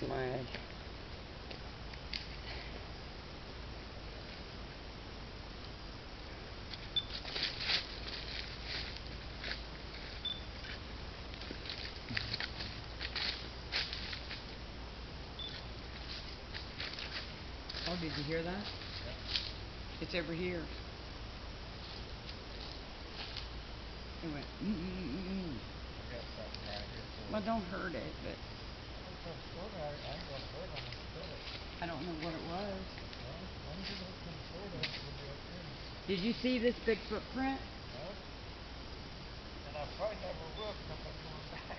was my Oh, did you hear that? Yep. It's over here. It went mm mm mm mm mm. I got something right here for Well, you. don't hurt it, but It's not sorta, I don't know what it was. Did you see this big footprint? And I probably never back